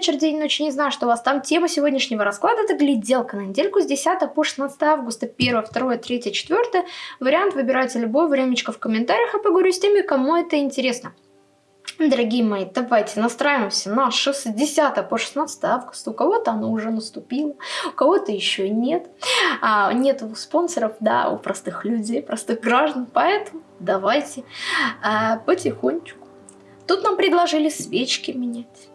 вечер, день, ночь, не знаю, что у вас там. Тема сегодняшнего расклада – это гляделка на недельку с 10 по 16 августа, 1, 2, 3, 4. Вариант выбирайте любой, времечко в комментариях, а поговорю с теми, кому это интересно. Дорогие мои, давайте настраиваемся на 60 по 16 августа. У кого-то оно уже наступило, у кого-то еще нет. А, нет спонсоров, да, у простых людей, простых граждан. Поэтому давайте а, потихонечку. Тут нам предложили свечки менять.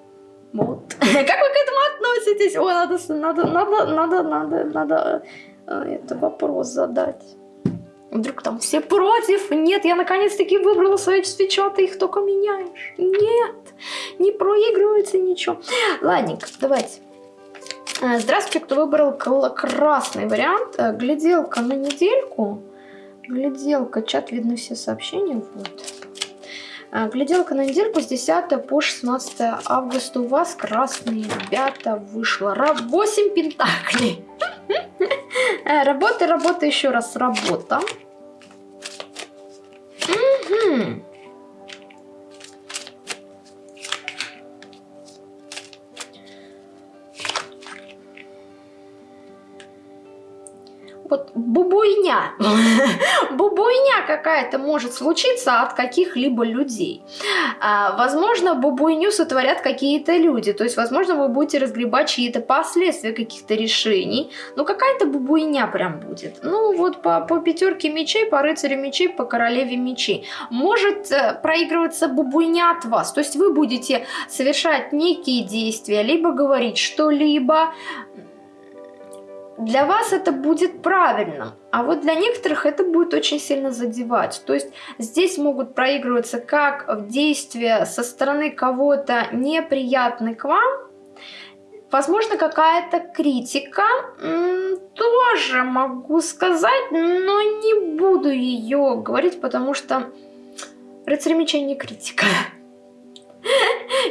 Вот. Как вы к этому относитесь? Ой, надо, надо, надо, надо, надо, надо э, это вопрос задать. Вдруг там все против? Нет, я наконец-таки выбрала свои свечи, а ты их только меняешь. Нет, не проигрывается ничего. Ладненько, давайте. Э, здравствуйте, кто выбрал красный вариант. Э, гляделка на недельку. Гляделка, чат, видно все сообщения. Вот. Э, гляделка на недельку с 10 по 16 августа. У вас красные ребята вышло. 8 пентаклей. Работа, работа, еще раз работа. Угу. Вот бубуйня, бубуйня какая-то может случиться от каких-либо людей. А, возможно, бубуйню сотворят какие-то люди, то есть, возможно, вы будете разгребать чьи-то последствия каких-то решений, но какая-то бубуйня прям будет. Ну, вот по, по пятерке мечей, по рыцарю мечей, по королеве мечей. Может э, проигрываться бубуйня от вас, то есть вы будете совершать некие действия, либо говорить что-либо, для вас это будет правильным, а вот для некоторых это будет очень сильно задевать. То есть здесь могут проигрываться как действия со стороны кого-то неприятный к вам, возможно какая-то критика, тоже могу сказать, но не буду ее говорить, потому что рыцарь меча не критика.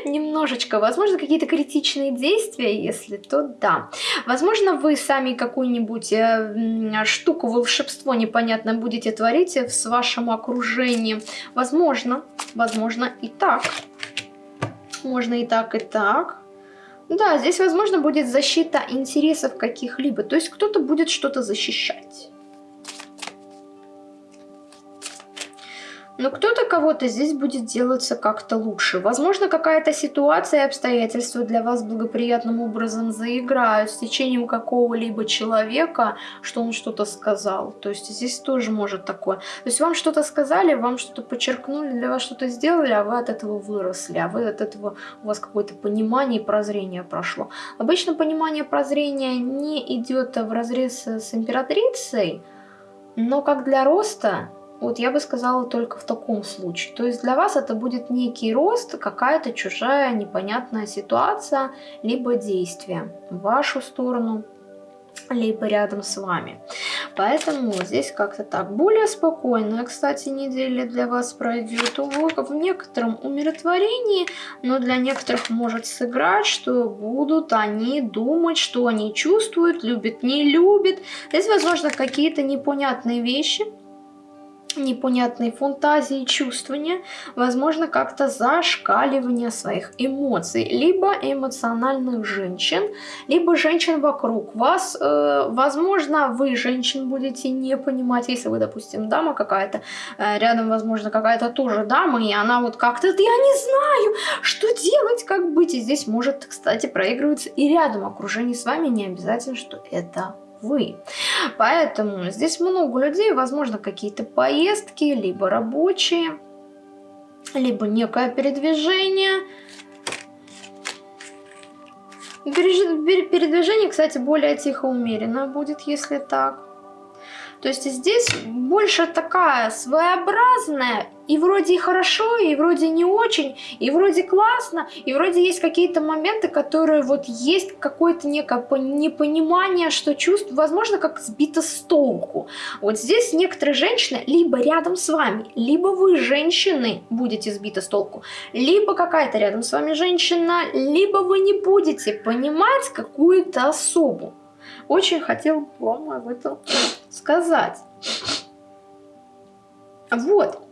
Немножечко, возможно, какие-то критичные действия, если то да. Возможно, вы сами какую-нибудь э, штуку, волшебство непонятно будете творить в вашем окружении. Возможно, возможно и так. Можно и так, и так. Да, здесь, возможно, будет защита интересов каких-либо. То есть кто-то будет что-то защищать. Но кто-то кого-то здесь будет делаться как-то лучше. Возможно, какая-то ситуация и обстоятельства для вас благоприятным образом заиграют с течением какого-либо человека, что он что-то сказал. То есть здесь тоже может такое. То есть вам что-то сказали, вам что-то подчеркнули, для вас что-то сделали, а вы от этого выросли, а вы от этого, у вас какое-то понимание и прозрение прошло. Обычно понимание прозрения не идет в разрез с императрицей, но как для роста вот я бы сказала только в таком случае. То есть для вас это будет некий рост, какая-то чужая непонятная ситуация, либо действие в вашу сторону, либо рядом с вами. Поэтому здесь как-то так. Более спокойная, кстати, неделя для вас пройдет. В некотором умиротворении, но для некоторых может сыграть, что будут они думать, что они чувствуют, любят, не любят. Здесь, возможно, какие-то непонятные вещи, непонятные фантазии, чувствования, возможно, как-то зашкаливание своих эмоций, либо эмоциональных женщин, либо женщин вокруг вас. Э, возможно, вы, женщин, будете не понимать, если вы, допустим, дама какая-то, э, рядом, возможно, какая-то тоже дама, и она вот как-то, я не знаю, что делать, как быть. И здесь может, кстати, проигрываться и рядом окружение с вами, не обязательно, что это вы. Поэтому здесь много людей, возможно, какие-то поездки, либо рабочие, либо некое передвижение. Передвижение, кстати, более тихо умеренно будет, если так. То есть здесь больше такая своеобразная, и вроде и хорошо, и вроде не очень, и вроде классно, и вроде есть какие-то моменты, которые вот есть какое-то некое непонимание, что чувств, возможно, как сбито с толку. Вот здесь некоторые женщины либо рядом с вами, либо вы, женщины, будете сбиты с толку, либо какая-то рядом с вами женщина, либо вы не будете понимать какую-то особу. Очень хотел вам об этом сказать. Вот.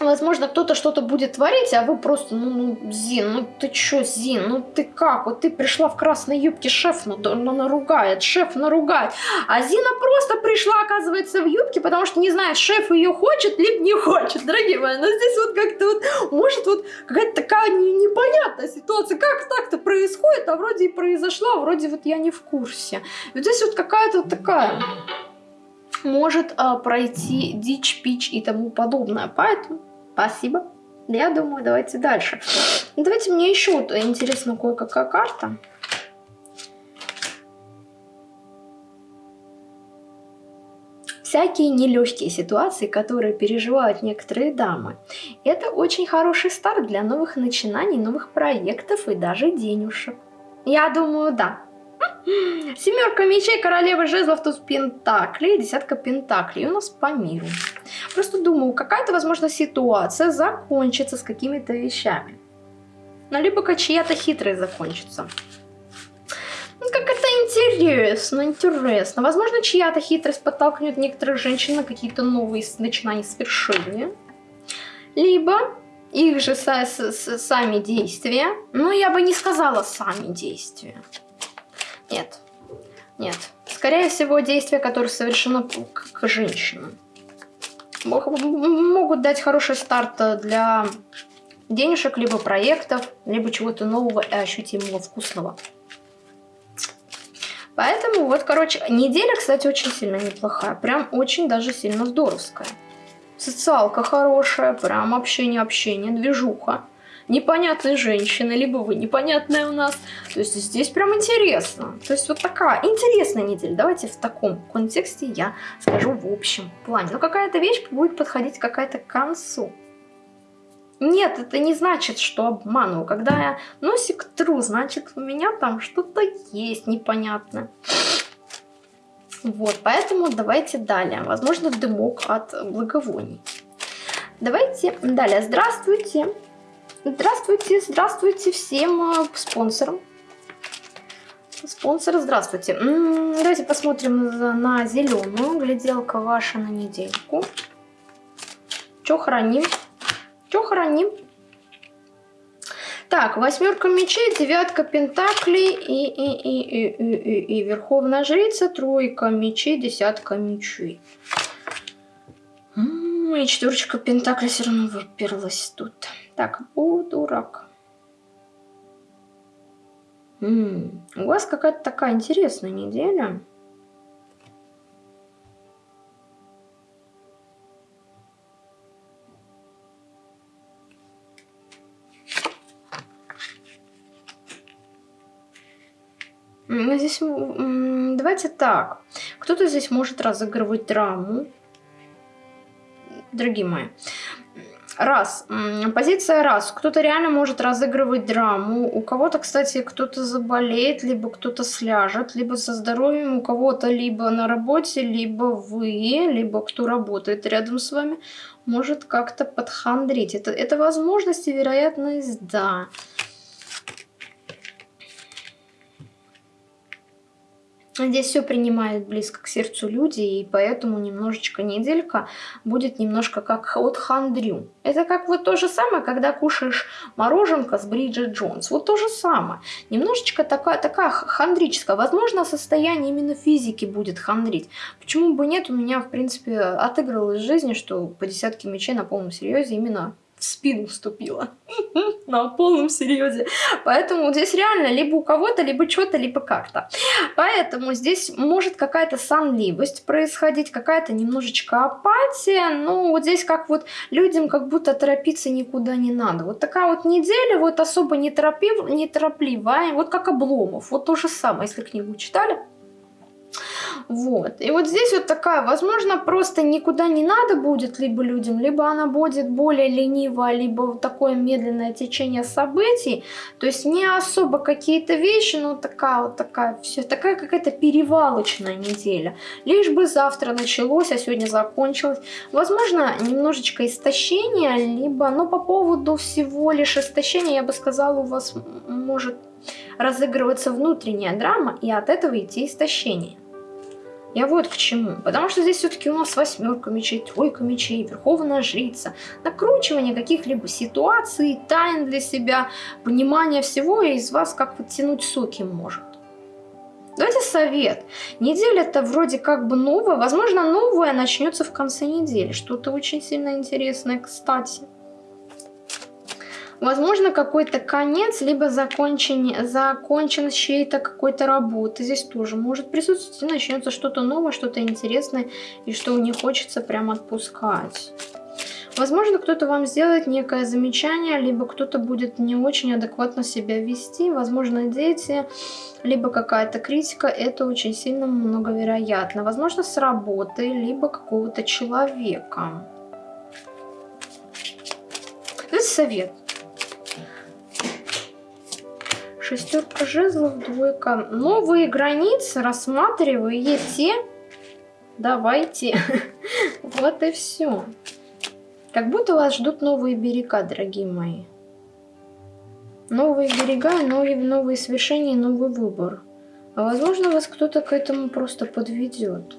Возможно, кто-то что-то будет творить, а вы просто, ну, ну, Зин, ну ты чё, Зин, ну ты как? Вот ты пришла в красной юбке, шеф ну, ну, наругает, шеф наругает. А Зина просто пришла, оказывается, в юбке, потому что не знает, шеф ее хочет, либо не хочет, дорогие мои. Но здесь вот как-то вот, может, вот какая-то такая не, непонятная ситуация. Как так-то происходит, а вроде и произошло, а вроде вот я не в курсе. Вот здесь вот какая-то вот такая может а, пройти дичь, пич и тому подобное. Поэтому спасибо. Я думаю, давайте дальше. Давайте мне еще вот интересно кое-какая карта. всякие нелегкие ситуации, которые переживают некоторые дамы. Это очень хороший старт для новых начинаний, новых проектов и даже денежек. Я думаю, да. Семерка мечей, королева жезлов, туз пентаклей, десятка пентаклей. У нас по миру. Просто думаю, какая-то, возможно, ситуация закончится с какими-то вещами. Ну, либо чья-то хитрость закончится. Ну, как это интересно, интересно. Возможно, чья-то хитрость подтолкнет некоторых женщин на какие-то новые начинания свершения. Либо их же сами действия. Ну, я бы не сказала сами действия. Нет. Нет. Скорее всего, действия, которые совершено к, к женщинам. Могут дать хороший старт для денежек, либо проектов, либо чего-то нового и ощутимого, вкусного. Поэтому вот, короче, неделя, кстати, очень сильно неплохая. Прям очень даже сильно здоровская. Социалка хорошая, прям общение-общение, движуха непонятные женщины, либо вы непонятная у нас. То есть здесь прям интересно. То есть вот такая интересная неделя. Давайте в таком контексте я скажу в общем плане. Но какая-то вещь будет подходить какая-то к концу. Нет, это не значит, что обманываю. Когда я носик тру, значит у меня там что-то есть непонятное. Вот, поэтому давайте далее. Возможно, дымок от благовоний. Давайте далее. Здравствуйте. Здравствуйте, здравствуйте всем э, спонсорам. Спонсоры, здравствуйте. Давайте посмотрим на зеленую. Гляделка ваша на недельку. Че храним? Че храним? Так, восьмерка мечей, девятка пентаклей и, и, и, и, и, и, и верховная жрица, тройка мечей, десятка мечей. И четверочка пентаклей все равно выперлась тут. Так, о, дурак. М -м, у вас какая-то такая интересная неделя. Здесь, давайте так. Кто-то здесь может разыгрывать драму. Дорогие мои. Раз. Позиция раз. Кто-то реально может разыгрывать драму. У кого-то, кстати, кто-то заболеет, либо кто-то сляжет, либо со здоровьем у кого-то либо на работе, либо вы, либо кто работает рядом с вами, может как-то подхандрить. Это, это возможность и вероятность, да. Здесь все принимают близко к сердцу люди, и поэтому немножечко неделька будет немножко как от хандрю. Это как вот то же самое, когда кушаешь мороженка с Бриджит Джонс. Вот то же самое. Немножечко такая, такая хандрическая. Возможно, состояние именно физики будет хандрить. Почему бы нет? У меня, в принципе, отыгралось в жизни, что по десятке мечей на полном серьезе именно в спину вступила. На полном серьезе. Поэтому здесь реально либо у кого-то, либо что-то, либо как-то. Поэтому здесь может какая-то сонливость происходить, какая-то немножечко апатия. Ну, вот здесь как вот людям как будто торопиться никуда не надо. Вот такая вот неделя, вот особо не, торопив, не торопливая, вот как Обломов. Вот то же самое, если книгу читали. Вот. И вот здесь вот такая, возможно, просто никуда не надо будет либо людям, либо она будет более ленивая, либо такое медленное течение событий. То есть не особо какие-то вещи, но такая вот такая, все, такая какая-то перевалочная неделя. Лишь бы завтра началось, а сегодня закончилось. Возможно, немножечко истощения, либо, но по поводу всего лишь истощения, я бы сказала, у вас может разыгрываться внутренняя драма и от этого идти истощение. Я вот к чему. Потому что здесь все-таки у нас восьмерка мечей, тройка мечей, верховная жрица. Накручивание каких-либо ситуаций, тайн для себя, понимание всего, и из вас как вот тянуть соки может. Давайте совет. Неделя-то вроде как бы новая. Возможно, новая начнется в конце недели. Что-то очень сильно интересное, кстати. Возможно, какой-то конец, либо закончение, законченность чьей-то какой-то работы. Здесь тоже может присутствовать и начнется что-то новое, что-то интересное, и что не хочется прям отпускать. Возможно, кто-то вам сделает некое замечание, либо кто-то будет не очень адекватно себя вести. Возможно, дети, либо какая-то критика. Это очень сильно многовероятно. Возможно, с работы, либо какого-то человека. Это совет. Шестерка жезлов, двойка. Новые границы рассматриваете. Давайте. Вот и все. Как будто вас ждут новые берега, дорогие мои. Новые берега, новые, новые свершения, новый выбор. А возможно, вас кто-то к этому просто подведет.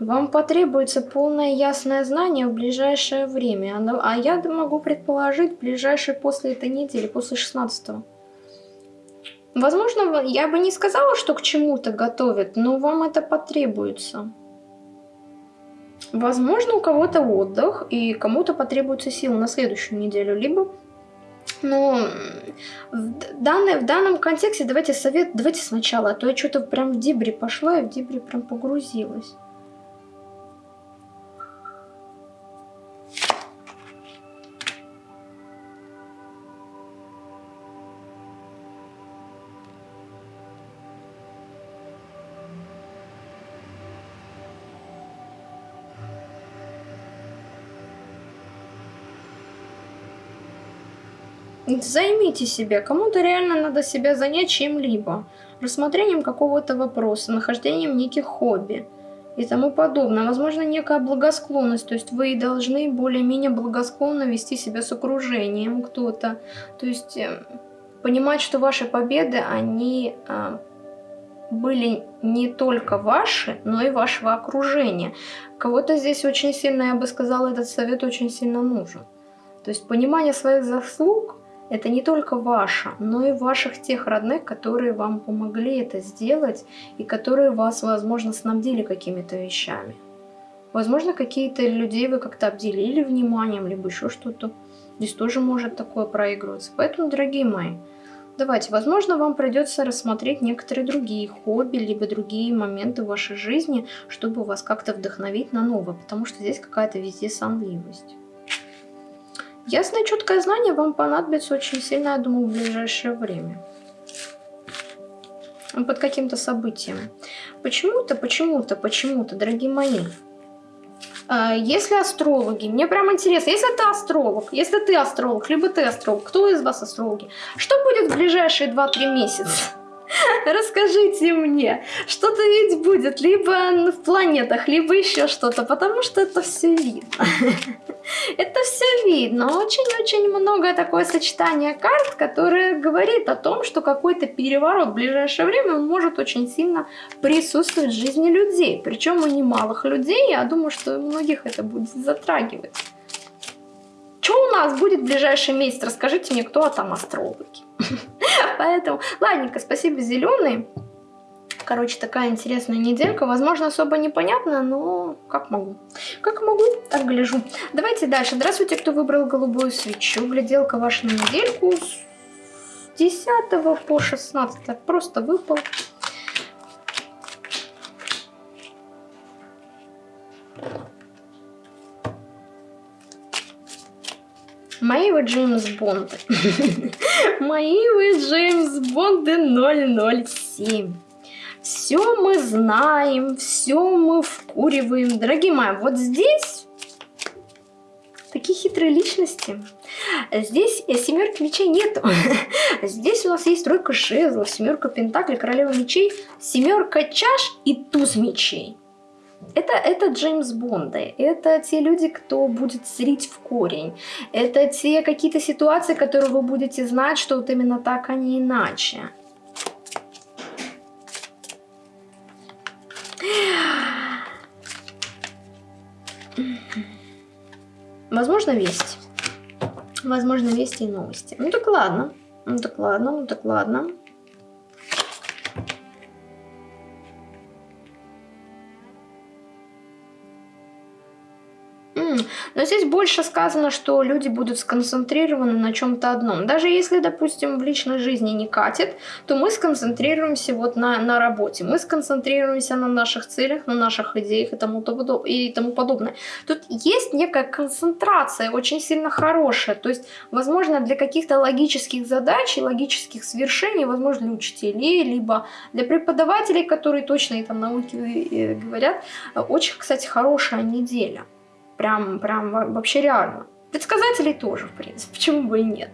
Вам потребуется полное ясное знание в ближайшее время. А я могу предположить, ближайшее после этой недели, после 16 -го. Возможно, я бы не сказала, что к чему-то готовят, но вам это потребуется. Возможно, у кого-то отдых, и кому-то потребуется сил на следующую неделю, либо... Но в, данной, в данном контексте давайте совет, давайте сначала, а то я что-то прям в дебри пошла и в дебри прям погрузилась. Займите себя. Кому-то реально надо себя занять чем-либо. Рассмотрением какого-то вопроса, нахождением неких хобби и тому подобное. Возможно, некая благосклонность, то есть вы должны более-менее благосклонно вести себя с окружением кто-то. То есть э, понимать, что ваши победы, они э, были не только ваши, но и вашего окружения. Кого-то здесь очень сильно, я бы сказала, этот совет очень сильно нужен. То есть понимание своих заслуг это не только ваше, но и ваших тех родных, которые вам помогли это сделать и которые вас, возможно, снабдили какими-то вещами. Возможно, какие-то людей вы как-то обделили вниманием, либо еще что-то. Здесь тоже может такое проигрываться. Поэтому, дорогие мои, давайте, возможно, вам придется рассмотреть некоторые другие хобби, либо другие моменты в вашей жизни, чтобы вас как-то вдохновить на новое, потому что здесь какая-то везде сонливость. Ясное четкое знание вам понадобится очень сильно, я думаю, в ближайшее время. Под каким-то событием. Почему-то, почему-то, почему-то, дорогие мои. А, если астрологи, мне прям интересно, если ты астролог, если ты астролог, либо ты астролог, кто из вас астрологи, что будет в ближайшие 2-3 месяца? Расскажите мне, что-то ведь будет либо в планетах, либо еще что-то, потому что это все видно. Это все видно. Очень-очень много такое сочетание карт, которое говорит о том, что какой-то переворот в ближайшее время может очень сильно присутствовать в жизни людей. Причем у немалых людей, я думаю, что многих это будет затрагивать. Что у нас будет в ближайший месяц? Расскажите мне, кто там астрологи. Поэтому, ладненько, спасибо, зеленый. Короче, такая интересная неделька. Возможно, особо непонятно, но как могу. Как могу, так гляжу. Давайте дальше. Здравствуйте, кто выбрал голубую свечу. Гляделка ваша на недельку с 10 по 16. Просто выпал. Мои вы Джеймс Бонды. Мои вы Джеймс Бонды 007. Все мы знаем, все мы вкуриваем. Дорогие мои, вот здесь такие хитрые личности. Здесь семерки мечей нету. Здесь у нас есть тройка жезлов, семерка пентаклей, королева мечей, семерка чаш и туз мечей. Это, это Джеймс Бонды, это те люди, кто будет зрить в корень, это те какие-то ситуации, которые вы будете знать, что вот именно так, а не иначе. Возможно, весть. Возможно, вести и новости. Ну так ладно, ну так ладно, ну так ладно. Но здесь больше сказано, что люди будут сконцентрированы на чем-то одном. Даже если, допустим, в личной жизни не катит, то мы сконцентрируемся вот на, на работе. Мы сконцентрируемся на наших целях, на наших идеях и тому, и тому подобное. Тут есть некая концентрация, очень сильно хорошая. То есть, возможно, для каких-то логических задач и логических свершений, возможно, для учителей, либо для преподавателей, которые точно и там науки э, говорят, очень, кстати, хорошая неделя. Прям, прям вообще реально. Предсказателей тоже, в принципе, почему бы и нет.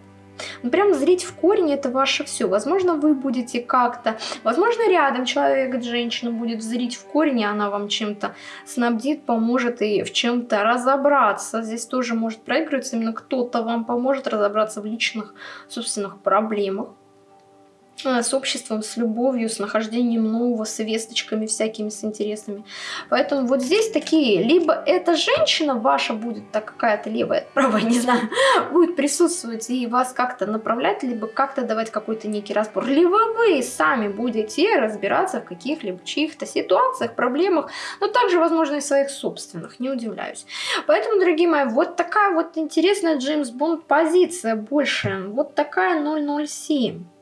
Ну, прям зрить в корень это ваше все. Возможно, вы будете как-то, возможно, рядом человек, женщина будет зрить в корень, и она вам чем-то снабдит, поможет и в чем-то разобраться. Здесь тоже может проигрываться, именно кто-то вам поможет разобраться в личных собственных проблемах. Э, с обществом, с любовью, с нахождением нового, с весточками всякими, с интересными. Поэтому вот здесь такие, либо эта женщина ваша будет, так какая-то левая, правая, не знаю, будет присутствовать и вас как-то направлять, либо как-то давать какой-то некий разбор, либо вы сами будете разбираться в каких-либо чьих-то ситуациях, проблемах, но также, возможно, и своих собственных, не удивляюсь. Поэтому, дорогие мои, вот такая вот интересная Джеймс Бонд позиция больше, вот такая 007.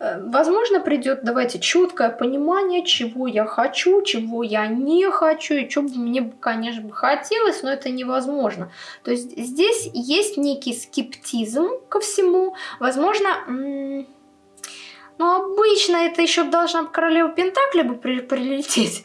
Э, возможно, придет, давайте, четкое понимание, чего я хочу, чего я не хочу, и что бы мне, конечно, бы хотелось, но это невозможно. То есть здесь есть некий скептизм ко всему. Возможно, ну, обычно это еще должна королева Пентакли бы прилететь.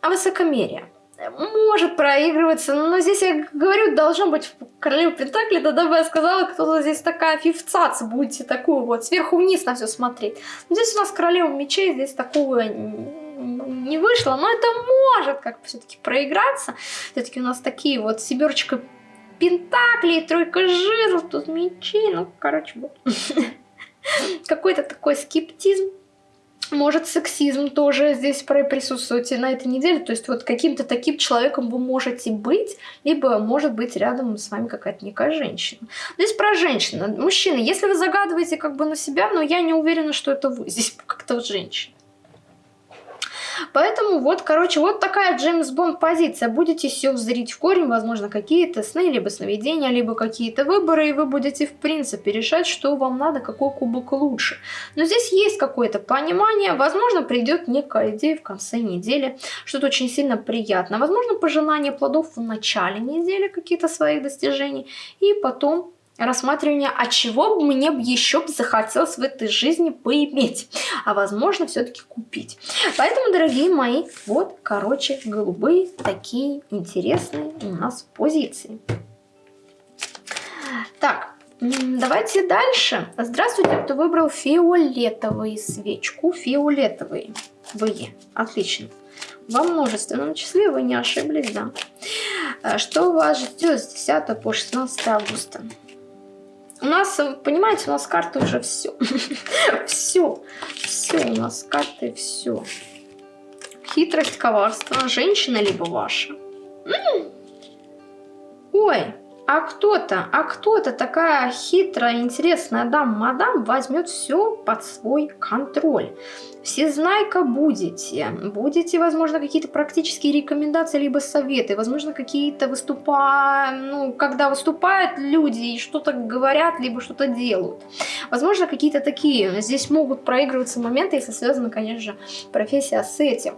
А высокомерие может проигрываться, но здесь я говорю, должно быть королева Пентакли, тогда бы я сказала, кто-то здесь такая фифцац, будете такую вот сверху вниз на все смотреть. Но здесь у нас королева мечей, здесь такого не вышло, но это может как все-таки проиграться. Все-таки у нас такие вот семерочка Пентаклей, тройка жезлов, тут мечей, ну, короче, вот. Какой-то такой скептизм может сексизм тоже здесь присутствовать на этой неделе. То есть вот каким-то таким человеком вы можете быть, либо может быть рядом с вами какая-то некая женщина. Здесь про женщину. Мужчины, если вы загадываете как бы на себя, но я не уверена, что это вы. Здесь как-то вот женщина. Поэтому вот, короче, вот такая Джеймс Бонд позиция. Будете все взрить в корень, возможно, какие-то сны, либо сновидения, либо какие-то выборы, и вы будете, в принципе, решать, что вам надо, какой кубок лучше. Но здесь есть какое-то понимание, возможно, придет некая идея в конце недели, что-то очень сильно приятно. Возможно, пожелание плодов в начале недели, какие-то своих достижений, и потом рассматривание, а чего бы мне еще захотелось в этой жизни поиметь, а возможно все-таки купить. Поэтому, дорогие мои, вот, короче, голубые такие интересные у нас позиции. Так, давайте дальше. Здравствуйте, кто выбрал фиолетовую свечку, фиолетовые. Вы, отлично. Во множественном числе вы не ошиблись, да. Э, что вас ждет с 10 по 16 августа? У нас, понимаете, у нас карты уже все. все. Все у нас карты, все. Хитрость, коварство. Женщина либо ваша. Ой, а кто-то, а кто-то такая хитрая, интересная дам-мадам возьмет все под свой контроль. Всезнайка будете. Будете, возможно, какие-то практические рекомендации, либо советы. Возможно, какие-то выступа... Ну, когда выступают люди и что-то говорят, либо что-то делают. Возможно, какие-то такие. Здесь могут проигрываться моменты, если связана, конечно же, профессия с этим.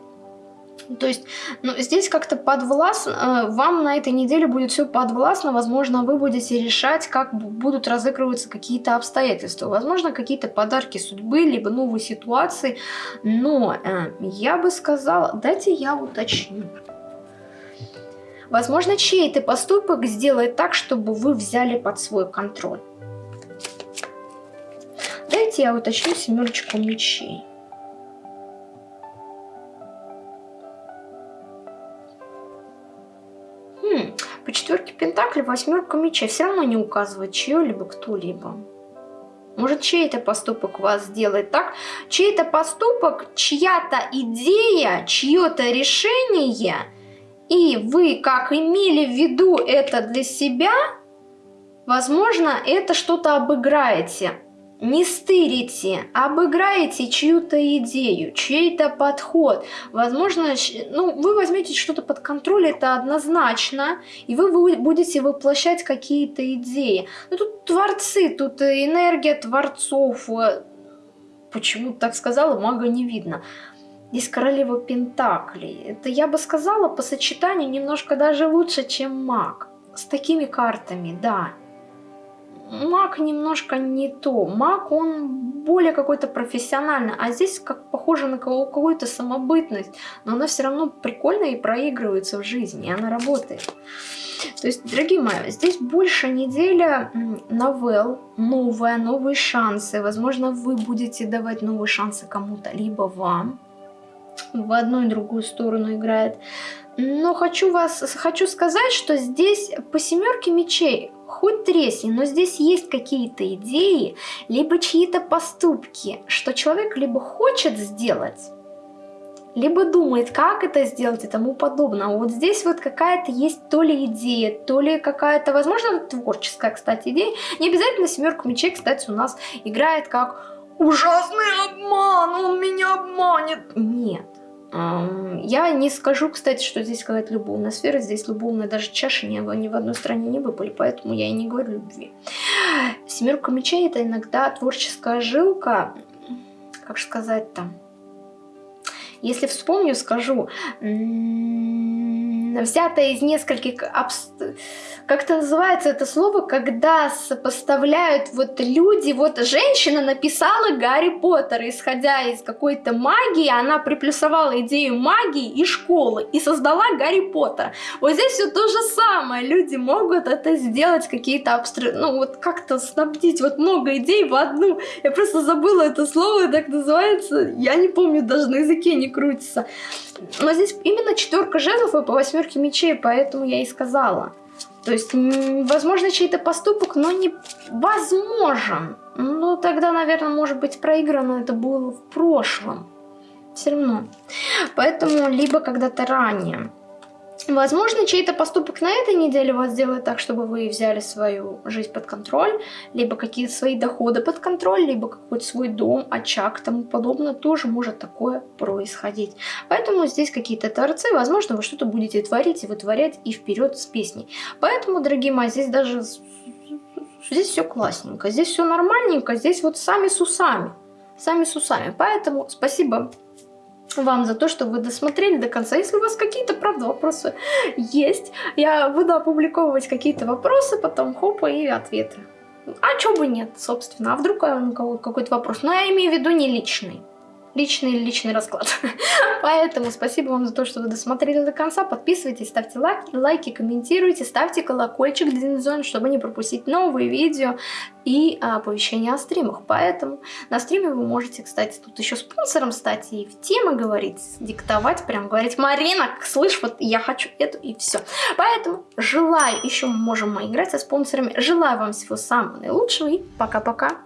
То есть, ну, здесь как-то подвластно, э, вам на этой неделе будет все подвластно, возможно, вы будете решать, как будут разыгрываться какие-то обстоятельства, возможно, какие-то подарки судьбы, либо новые ситуации, но э, я бы сказала, дайте я уточню. Возможно, чей-то поступок сделает так, чтобы вы взяли под свой контроль. Дайте я уточню семерочку мечей. По четверке Пентакли восьмерка мечей. Все равно не указывает чье-либо кто-либо. Может, чей-то поступок вас сделает так, чей-то поступок, чья-то идея, чье-то решение и вы как имели в виду это для себя, возможно, это что-то обыграете не стырите, обыграете чью-то идею, чей-то подход. Возможно, ну, вы возьмете что-то под контроль, это однозначно, и вы будете воплощать какие-то идеи. Ну, тут творцы, тут энергия творцов. Почему так сказала, мага не видно. Здесь королева Пентаклей. Это, я бы сказала, по сочетанию немножко даже лучше, чем маг. С такими картами, да маг немножко не то. Маг, он более какой-то профессиональный, а здесь как похоже на какую-то самобытность, но она все равно прикольная и проигрывается в жизни, и она работает. То есть, дорогие мои, здесь больше неделя новелл, новая, новые шансы. Возможно, вы будете давать новые шансы кому-то, либо вам. В одну и другую сторону играет. Но хочу, вас, хочу сказать, что здесь по семерке мечей хоть тресни, но здесь есть какие-то идеи, либо чьи-то поступки, что человек либо хочет сделать, либо думает, как это сделать и тому подобное. Вот здесь вот какая-то есть то ли идея, то ли какая-то, возможно, творческая, кстати, идея. Не обязательно семерку мечей, кстати, у нас играет как ужасный обман, он меня обманет. Нет. Я не скажу, кстати, что здесь какая-то любовная сфера. Здесь любовная даже чаши ни, ни в одной стране не выпали, поэтому я и не говорю любви. Семерка мечей это иногда творческая жилка, как сказать там. Если вспомню, скажу, взятая из нескольких... Как это называется это слово, когда сопоставляют вот люди, вот женщина написала Гарри Поттер, исходя из какой-то магии, она приплюсовала идею магии и школы, и создала Гарри Поттера. Вот здесь все то же самое, люди могут это сделать, какие-то абстракты, ну вот как-то снабдить вот много идей в одну. Я просто забыла это слово, так называется, я не помню, даже на языке не крутится. Но здесь именно четверка жезлов и по восьмерке мечей, поэтому я и сказала. То есть, возможно, чей-то поступок, но не возможен. Ну, тогда, наверное, может быть проиграно это было в прошлом. Все равно. Поэтому либо когда-то ранее. Возможно, чей-то поступок на этой неделе вас сделает так, чтобы вы взяли свою жизнь под контроль, либо какие-то свои доходы под контроль, либо какой-то свой дом, очаг, тому подобное. Тоже может такое происходить. Поэтому здесь какие-то торцы, возможно, вы что-то будете творить и вытворять и вперед с песней. Поэтому, дорогие мои, здесь даже... Здесь все классненько, здесь все нормальненько, здесь вот сами с усами. Сами с усами. Поэтому спасибо вам за то, что вы досмотрели до конца. Если у вас какие-то, правда, вопросы есть, я буду опубликовывать какие-то вопросы, потом хопа и ответы. А чё бы нет, собственно. А вдруг у кого какой-то вопрос? Но я имею в виду не личный личный личный расклад. Поэтому спасибо вам за то, что вы досмотрели до конца. Подписывайтесь, ставьте лайки, лайки комментируйте, ставьте колокольчик Динзон, чтобы не пропустить новые видео и а, оповещения о стримах. Поэтому на стриме вы можете, кстати, тут еще спонсором стать и в темы говорить, диктовать, прям говорить, Марина, слышь, вот я хочу эту и все. Поэтому желаю, еще мы можем играть со спонсорами, желаю вам всего самого наилучшего и пока-пока.